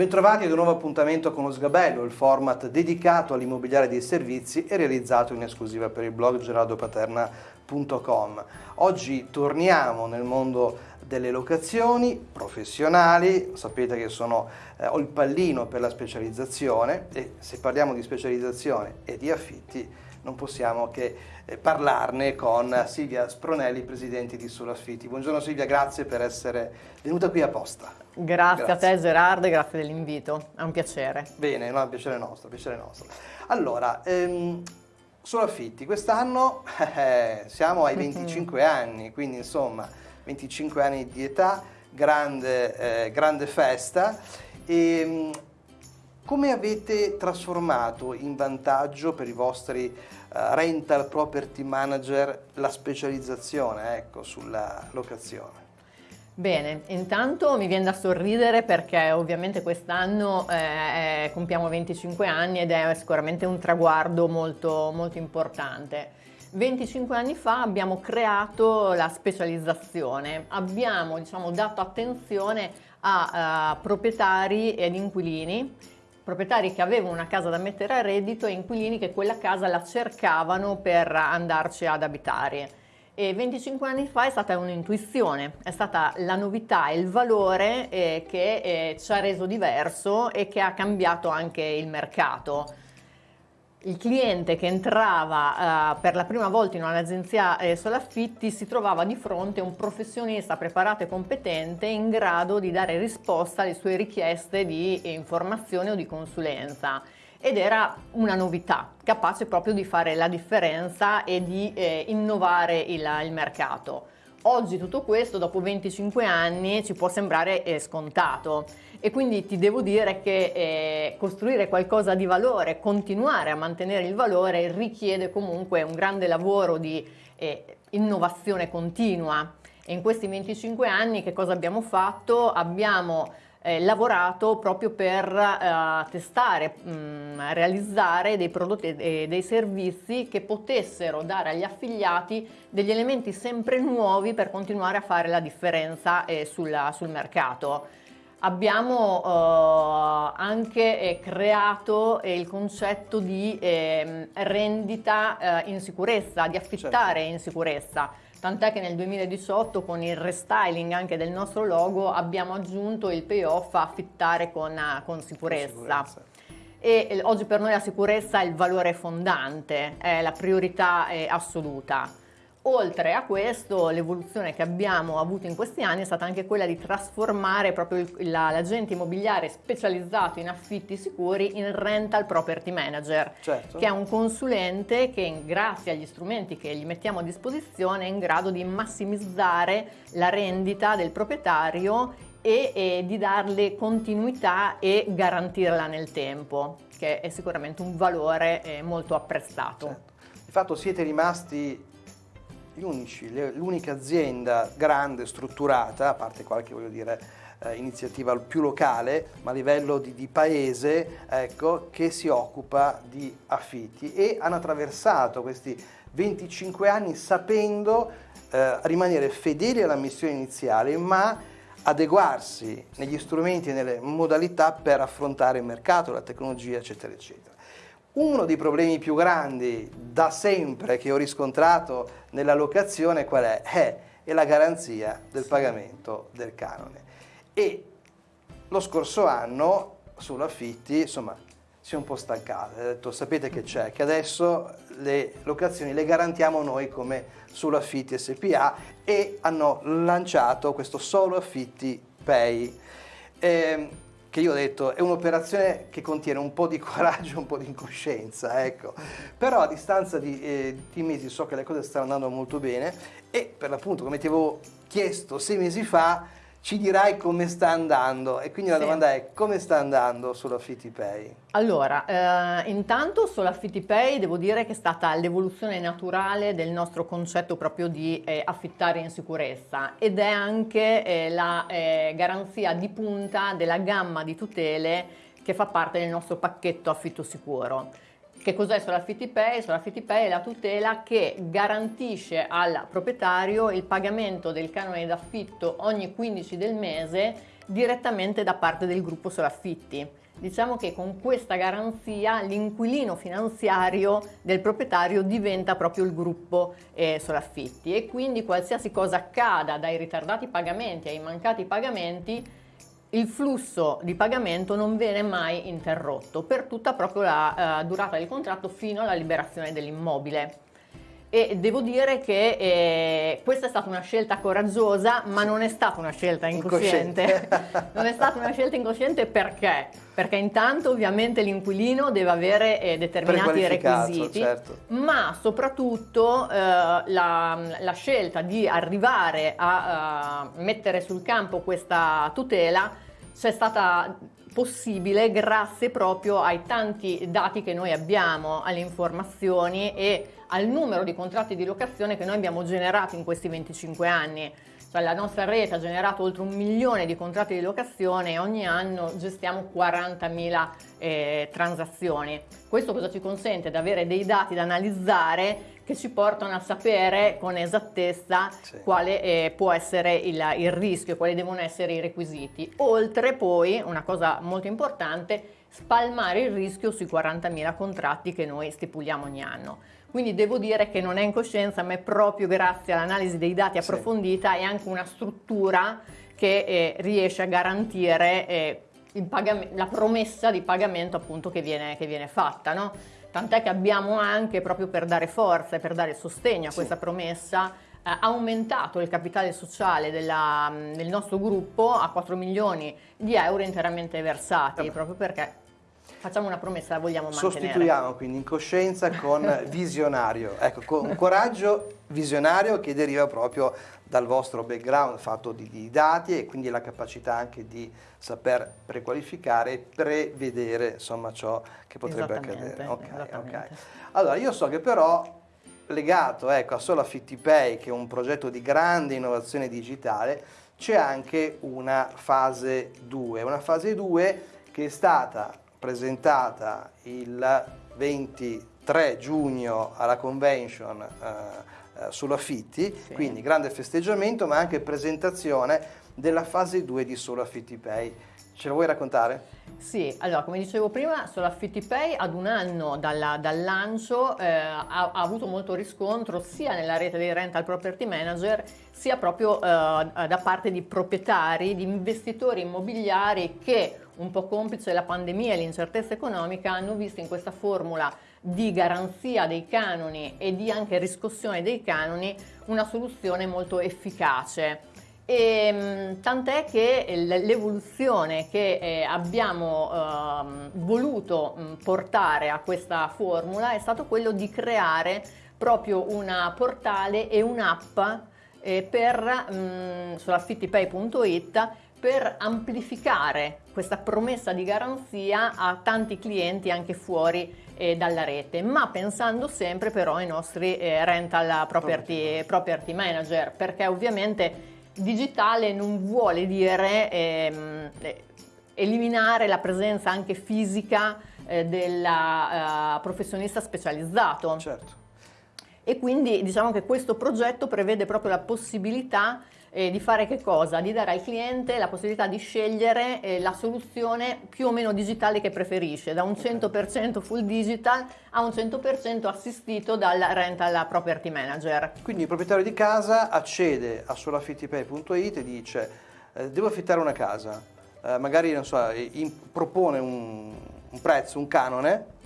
Bentrovati ad un nuovo appuntamento con lo Sgabello, il format dedicato all'immobiliare dei servizi e realizzato in esclusiva per il blog geraldopaterna.com. Oggi torniamo nel mondo delle locazioni professionali, sapete che sono, eh, ho il pallino per la specializzazione e se parliamo di specializzazione e di affitti non possiamo che eh, parlarne con Silvia Spronelli, presidente di Solo Affitti. Buongiorno Silvia, grazie per essere venuta qui apposta. Grazie, grazie. a te Gerardo e grazie dell'invito, è un piacere. Bene, no, è un piacere nostro, piacere nostro. Allora, ehm, Solo Affitti, quest'anno eh, siamo ai 25 anni, quindi insomma 25 anni di età, grande, eh, grande festa. E, ehm, come avete trasformato in vantaggio per i vostri uh, rental property manager la specializzazione ecco, sulla locazione? Bene, intanto mi viene da sorridere perché ovviamente quest'anno eh, compiamo 25 anni ed è sicuramente un traguardo molto, molto importante. 25 anni fa abbiamo creato la specializzazione, abbiamo diciamo, dato attenzione a, a proprietari ed inquilini proprietari che avevano una casa da mettere a reddito e inquilini che quella casa la cercavano per andarci ad abitare. E 25 anni fa è stata un'intuizione, è stata la novità e il valore eh, che eh, ci ha reso diverso e che ha cambiato anche il mercato il cliente che entrava uh, per la prima volta in un'agenzia eh, solaffitti si trovava di fronte a un professionista preparato e competente in grado di dare risposta alle sue richieste di informazione o di consulenza ed era una novità capace proprio di fare la differenza e di eh, innovare il, il mercato. Oggi tutto questo, dopo 25 anni, ci può sembrare eh, scontato e quindi ti devo dire che eh, costruire qualcosa di valore, continuare a mantenere il valore richiede comunque un grande lavoro di eh, innovazione continua. E in questi 25 anni che cosa abbiamo fatto? Abbiamo eh, lavorato proprio per eh, testare, mh, mm, realizzare dei prodotti e dei servizi che potessero dare agli affiliati degli elementi sempre nuovi per continuare a fare la differenza eh, sulla, sul mercato. Abbiamo eh, anche eh, creato eh, il concetto di ehm, rendita in sicurezza, di affittare certo. in sicurezza tant'è che nel 2018 con il restyling anche del nostro logo abbiamo aggiunto il payoff a affittare con, con sicurezza. Con sicurezza. E oggi per noi la sicurezza è il valore fondante, è la priorità assoluta. Oltre a questo, l'evoluzione che abbiamo avuto in questi anni è stata anche quella di trasformare proprio l'agente immobiliare specializzato in affitti sicuri in rental property manager, certo. che è un consulente che grazie agli strumenti che gli mettiamo a disposizione è in grado di massimizzare la rendita del proprietario e, e di darle continuità e garantirla nel tempo, che è sicuramente un valore eh, molto apprezzato. Certo. Di fatto siete rimasti l'unica azienda grande, strutturata, a parte qualche voglio dire, eh, iniziativa più locale, ma a livello di, di paese, ecco, che si occupa di affitti e hanno attraversato questi 25 anni sapendo eh, rimanere fedeli alla missione iniziale, ma adeguarsi negli strumenti e nelle modalità per affrontare il mercato, la tecnologia, eccetera, eccetera. Uno dei problemi più grandi da sempre che ho riscontrato nella locazione qual è? È, è la garanzia del pagamento del canone. E lo scorso anno sull'affitti, insomma, si è un po' stancato, ha detto sapete che c'è, che adesso le locazioni le garantiamo noi come sull'affitti SPA e hanno lanciato questo solo affitti pay. Eh, che io ho detto è un'operazione che contiene un po' di coraggio, un po' di incoscienza, ecco. Però a distanza di, eh, di mesi so che le cose stanno andando molto bene e per l'appunto come ti avevo chiesto sei mesi fa ci dirai come sta andando e quindi la sì. domanda è come sta andando sull'AffittiPay? Allora, eh, intanto sull'AffittiPay devo dire che è stata l'evoluzione naturale del nostro concetto proprio di eh, affittare in sicurezza ed è anche eh, la eh, garanzia di punta della gamma di tutele che fa parte del nostro pacchetto affitto sicuro. Che cos'è Solaffitti Pay? Solaffitti Pay è la tutela che garantisce al proprietario il pagamento del canone d'affitto ogni 15 del mese direttamente da parte del gruppo Solaffitti. Diciamo che con questa garanzia l'inquilino finanziario del proprietario diventa proprio il gruppo eh, Solaffitti e quindi qualsiasi cosa accada dai ritardati pagamenti ai mancati pagamenti il flusso di pagamento non viene mai interrotto per tutta proprio la uh, durata del contratto fino alla liberazione dell'immobile. E devo dire che eh, questa è stata una scelta coraggiosa, ma non è stata una scelta incosciente. incosciente. non è stata una scelta incosciente perché? Perché intanto ovviamente l'inquilino deve avere eh, determinati requisiti, certo. ma soprattutto eh, la, la, scelta di arrivare a uh, mettere sul campo questa tutela c'è stata possibile grazie proprio ai tanti dati che noi abbiamo, alle informazioni e al numero di contratti di locazione che noi abbiamo generato in questi 25 anni. Cioè la nostra rete ha generato oltre un milione di contratti di locazione e ogni anno gestiamo 40.000 eh, transazioni. Questo cosa ci consente? Di avere dei dati da analizzare che ci portano a sapere con esattezza sì. quale eh, può essere il, il rischio, quali devono essere i requisiti. Oltre poi, una cosa molto importante, spalmare il rischio sui 40.000 contratti che noi stipuliamo ogni anno. Quindi devo dire che non è incoscienza, ma è proprio grazie all'analisi dei dati approfondita sì. e anche una struttura che eh, riesce a garantire eh, la promessa di pagamento appunto che viene, che viene fatta. No? Tant'è che abbiamo anche, proprio per dare forza e per dare sostegno a questa promessa, eh, aumentato il capitale sociale della, del nostro gruppo a 4 milioni di euro interamente versati, eh proprio perché Facciamo una promessa, la vogliamo mantenere. Sostituiamo quindi incoscienza con visionario. Ecco, con un coraggio visionario che deriva proprio dal vostro background fatto di, di, dati e quindi la capacità anche di saper prequalificare e prevedere insomma ciò che potrebbe accadere. Okay, okay. Allora, io so che però legato ecco, a Solo Affitti Pay, che è un progetto di grande innovazione digitale, c'è anche una fase 2, una fase 2 che è stata presentata il 23 giugno alla convention eh, eh, sull'affitti, sì. quindi grande festeggiamento ma anche presentazione della fase 2 di Solo Affitti Pay. Ce lo vuoi raccontare? Sì, allora come dicevo prima, Solo Affitti Pay ad un anno dalla, dal lancio eh, ha, ha, avuto molto riscontro sia nella rete dei rental property manager sia proprio eh, da parte di proprietari, di investitori immobiliari che un po' complice la pandemia e l'incertezza economica, hanno visto in questa formula di garanzia dei canoni e di anche riscossione dei canoni una soluzione molto efficace. E, ehm, tant'è che l'evoluzione che eh, abbiamo eh, voluto portare a questa formula è stato quello di creare proprio una portale e un'app eh, per mh, sull'affittipay.it per amplificare questa promessa di garanzia a tanti clienti anche fuori eh, dalla rete, ma pensando sempre però ai nostri eh, rental property, property, manager, perché ovviamente digitale non vuole dire ehm, eh, eliminare la presenza anche fisica eh, del uh, professionista specializzato. Certo. E quindi diciamo che questo progetto prevede proprio la possibilità eh, di fare che cosa? Di dare al cliente la possibilità di scegliere eh, la soluzione più o meno digitale che preferisce, da un 100% full digital a un 100% assistito dal rental property manager. Quindi il proprietario di casa accede a solafittipay.it e dice eh, devo affittare una casa, eh, magari so, in, propone un, un prezzo, un canone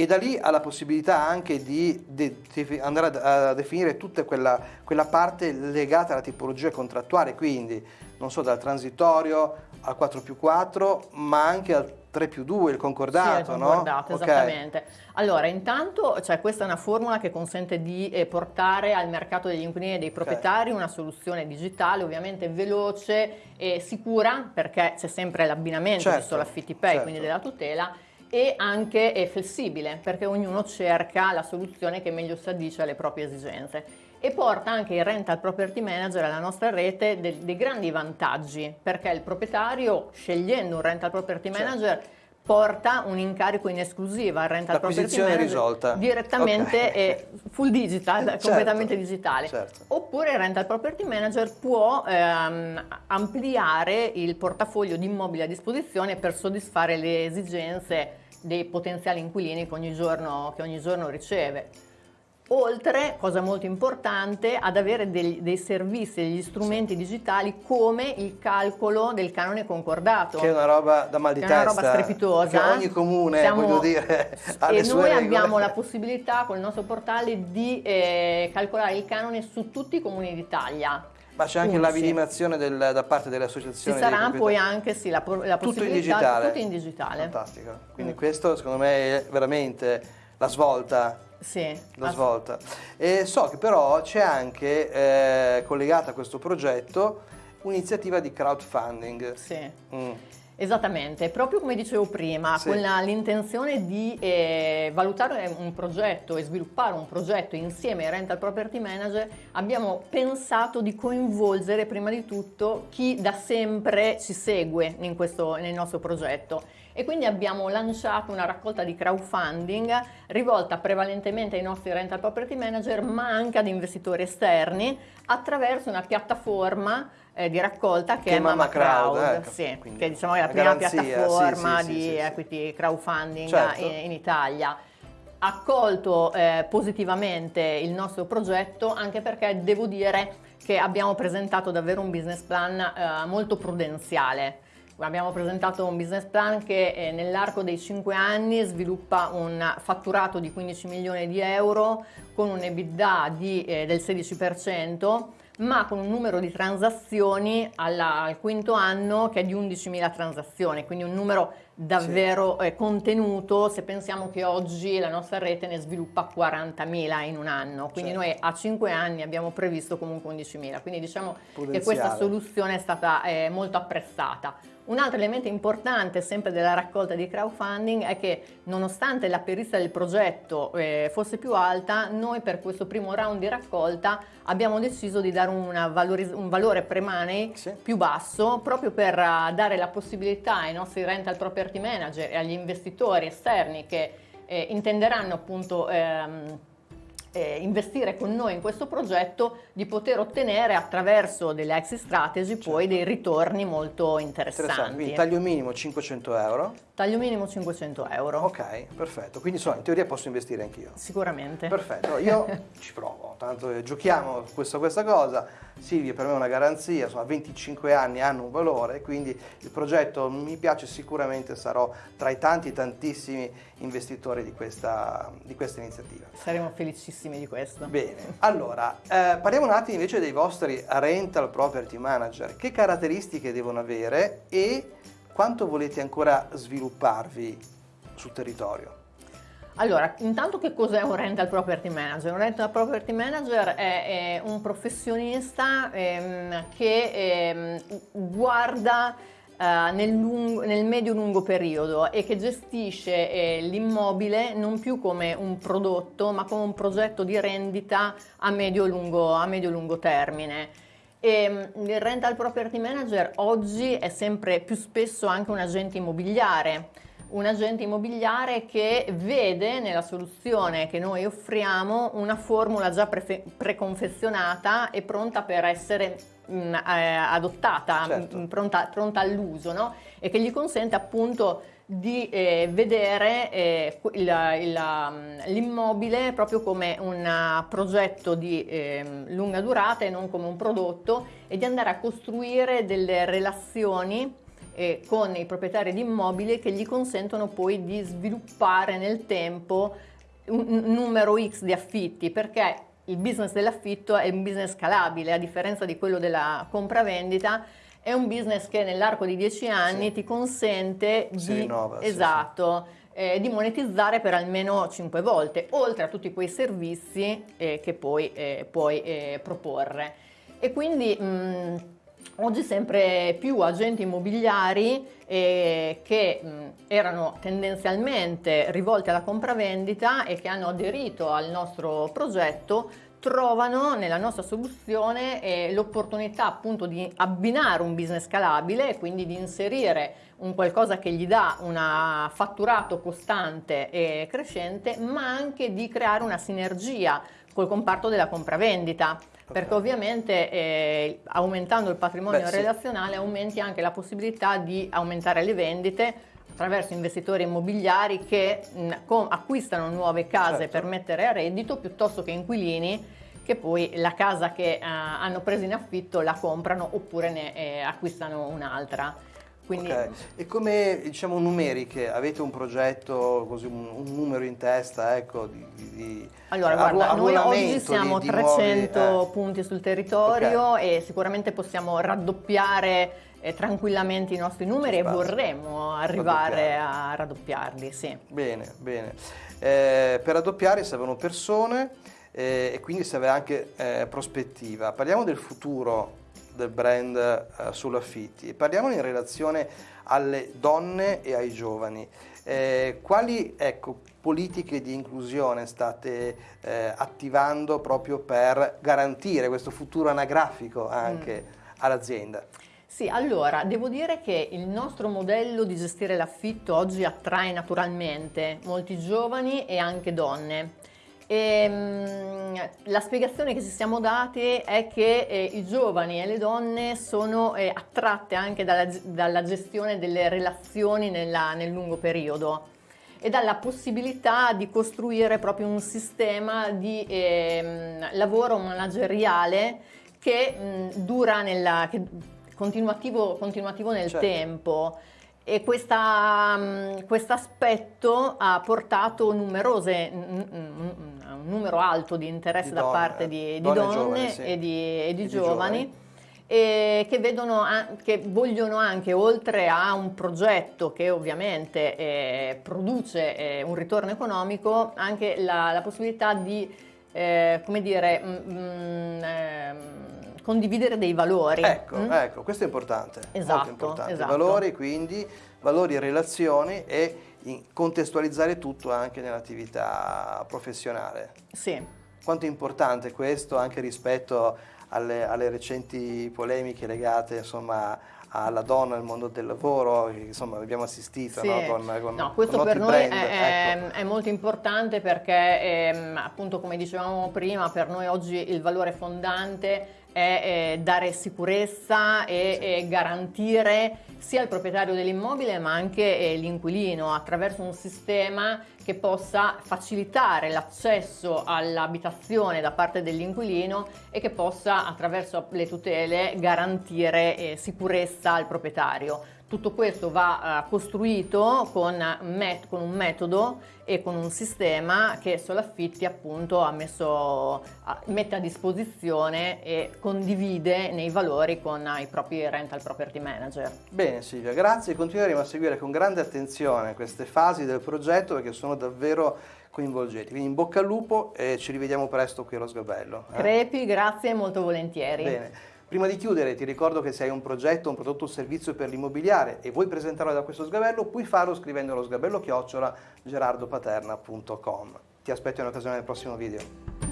e da lì ha la possibilità anche di de- andare a, a, definire tutta quella, quella, parte legata alla tipologia contrattuale, quindi non so dal transitorio al 4 più 4, ma anche al 3 più 2, il concordato, sì, il concordato, no? esattamente. Okay. Allora, intanto, cioè, questa è una formula che consente di eh, portare al mercato degli inquilini e dei proprietari okay. una soluzione digitale, ovviamente veloce e sicura, perché c'è sempre l'abbinamento certo, di solo affitti pay, certo. quindi della tutela, e anche è flessibile perché ognuno cerca la soluzione che meglio si addice alle proprie esigenze e porta anche il rental property manager alla nostra rete dei, grandi vantaggi perché il proprietario scegliendo un rental property certo. manager certo. porta un incarico in esclusiva al rental property manager risolta. direttamente okay. full digital, certo. completamente digitale. Certo. Oppure il rental property manager può ehm, ampliare il portafoglio di immobili a disposizione per soddisfare le esigenze dei potenziali inquilini che ogni giorno, che ogni giorno riceve oltre, cosa molto importante, ad avere dei, dei servizi, degli strumenti digitali come il calcolo del canone concordato. Che è una roba da mal di testa. È una roba strepitosa. Che ogni comune, Siamo, voglio dire, ha E noi regole. abbiamo la possibilità con il nostro portale di eh, calcolare il canone su tutti i comuni d'Italia. Ma c'è anche la vidimazione del, da parte delle associazioni. Ci sarà poi anche sì, la, la tutto. In digitale. Tutto in digitale. Fantastico. Quindi mm. questo secondo me è veramente la svolta sì, la svolta. E so che però c'è anche eh, collegata a questo progetto un'iniziativa di crowdfunding. Sì. Mm. Esattamente, proprio come dicevo prima, sì. con l'intenzione di eh, valutare un progetto e sviluppare un progetto insieme ai rental property manager, abbiamo pensato di coinvolgere prima di tutto chi da sempre ci segue in questo, nel nostro progetto e quindi abbiamo lanciato una raccolta di crowdfunding rivolta prevalentemente ai nostri rental property manager ma anche ad investitori esterni attraverso una piattaforma eh, di raccolta che, che è Mama Crowd, Crowd. ecco, sì, che diciamo è la prima garanzia, piattaforma sì, sì, di equity crowdfunding certo. in, in Italia. Accolto eh, positivamente il nostro progetto anche perché devo dire che abbiamo presentato davvero un business plan eh, molto prudenziale abbiamo presentato un business plan che eh, nell'arco dei 5 anni sviluppa un fatturato di 15 milioni di euro con un EBITDA di, eh, del 16% ma con un numero di transazioni alla, al quinto anno che è di 11.000 transazioni, quindi un numero davvero sì. eh, contenuto se pensiamo che oggi la nostra rete ne sviluppa 40.000 in un anno, quindi certo. noi a 5 anni abbiamo previsto comunque 11.000, quindi diciamo che questa soluzione è stata eh, molto apprezzata. Un altro elemento importante sempre della raccolta di crowdfunding è che nonostante la perista del progetto eh, fosse più alta, noi per questo primo round di raccolta abbiamo deciso di dare un valore pre-money sì. più basso proprio per uh, dare la possibilità ai nostri rental property manager e agli investitori esterni che eh, intenderanno appunto ehm, eh, investire con noi in questo progetto di poter ottenere attraverso delle exit strategy certo. poi dei ritorni molto interessanti. Interessante. Quindi taglio minimo 500 euro. Taglio minimo 500 euro. Ok, perfetto. Quindi insomma, in teoria posso investire anch'io. Sicuramente. Perfetto, io ci provo, tanto eh, giochiamo questa, questa cosa. Silvia per me è una garanzia, insomma 25 anni hanno un valore, quindi il progetto mi piace sicuramente, sarò tra i tanti tantissimi investitori di questa, di questa iniziativa. Saremo felicissimi di questo. Bene, allora eh, parliamo un attimo invece dei vostri rental property manager, che caratteristiche devono avere e quanto volete ancora svilupparvi sul territorio? Allora, intanto che cos'è un rental property manager? Un rental property manager è, è un professionista ehm, che ehm, guarda eh, nel, nel medio-lungo periodo e che gestisce eh, l'immobile non più come un prodotto ma come un progetto di rendita a medio-lungo, a medio-lungo termine. E ehm, il rental property manager oggi è sempre più spesso anche un agente immobiliare, un agente immobiliare che vede nella soluzione che noi offriamo una formula già pre- preconfezionata e pronta per essere mh, mm, eh, adottata, certo. mh, pronta, pronta all'uso no? e che gli consente appunto di eh, vedere eh, mm, l'immobile proprio come un uh, progetto di eh, lunga durata e non come un prodotto e di andare a costruire delle relazioni eh, con i proprietari di immobili che gli consentono poi di sviluppare nel tempo un, numero X di affitti perché il business dell'affitto è un business scalabile a differenza di quello della compravendita è un business che nell'arco di 10 anni sì. ti consente si di, rinnova, esatto, sì, sì. Eh, di monetizzare per almeno 5 volte, oltre a tutti quei servizi eh, che poi eh, puoi eh, proporre. E quindi mh, mm, oggi sempre più agenti immobiliari eh, che mh, erano tendenzialmente rivolti alla compravendita e che hanno aderito al nostro progetto trovano nella nostra soluzione eh, l'opportunità appunto di abbinare un business scalabile e quindi di inserire un qualcosa che gli dà un fatturato costante e crescente, ma anche di creare una sinergia col comparto della compravendita. Perché ovviamente eh, aumentando il patrimonio Beh, relazionale sì. aumenti anche la possibilità di aumentare le vendite attraverso investitori immobiliari che mh, com- acquistano nuove case certo. per mettere a reddito piuttosto che inquilini che poi la casa che uh, hanno preso in affitto la comprano oppure ne eh, acquistano un'altra. Quindi... Okay. E come diciamo numeriche, avete un progetto, così, un, un numero in testa ecco, di, di Allora guarda, noi oggi siamo a 300 nuovi, eh. punti sul territorio okay. e sicuramente possiamo raddoppiare eh, tranquillamente i nostri numeri e vorremmo arrivare a raddoppiarli. Sì. Bene, bene. Eh, per raddoppiare servono persone eh, e quindi serve anche eh, prospettiva. Parliamo del futuro del brand eh, sull'affitti parliamone in relazione alle donne e ai giovani. Eh, quali ecco, politiche di inclusione state eh, attivando proprio per garantire questo futuro anagrafico anche mm. all'azienda? Sì, allora, devo dire che il nostro modello di gestire l'affitto oggi attrae naturalmente molti giovani e anche donne. E, um, la spiegazione che ci siamo dati è che eh, i giovani e le donne sono eh, attratte anche dalla, dalla, gestione delle relazioni nella, nel lungo periodo e dalla possibilità di costruire proprio un sistema di eh, lavoro manageriale che mh, dura nella, che, continuativo, continuativo nel certo. tempo e questo aspetto ha portato numerose, un numero alto di interesse di da donne, parte di, di donne, donne giovani, sì. e di, e di e giovani. E che, vedono, che vogliono anche, oltre a un progetto che ovviamente eh, produce eh, un ritorno economico, anche la, la possibilità di, eh, come dire, mh, mh, condividere dei valori. Ecco, mm? ecco, questo è importante. Esatto, importante. Esatto. Valori, quindi, valori e relazioni e contestualizzare tutto anche nell'attività professionale. Sì. Quanto è importante questo anche rispetto alle, alle recenti polemiche legate insomma, alla donna nel mondo del lavoro, insomma abbiamo assistito sì. no? con, con, no, questo con per noi brand, è, ecco. è, molto importante perché ehm, appunto come dicevamo prima per noi oggi il valore fondante è eh, dare sicurezza e, sì. e, garantire sia il proprietario dell'immobile ma anche eh, l'inquilino attraverso un sistema che possa facilitare l'accesso all'abitazione da parte dell'inquilino e che possa attraverso le tutele garantire eh, sicurezza al proprietario. Tutto questo va uh, costruito con, con, un metodo e con un sistema che Solaffitti appunto ha messo, mette a disposizione e condivide nei valori con i propri rental property manager. Bene Silvia, grazie. Continueremo a seguire con grande attenzione queste fasi del progetto perché sono davvero coinvolgenti. Quindi in bocca al lupo e ci rivediamo presto qui allo Sgabello. Eh? Crepi, grazie molto volentieri. Bene. Prima di chiudere ti ricordo che se hai un progetto, un prodotto o servizio per l'immobiliare e vuoi presentarlo da questo sgabello, puoi farlo scrivendo allo sgabello chiocciola gerardopaterna.com. Ti aspetto in occasione del prossimo video.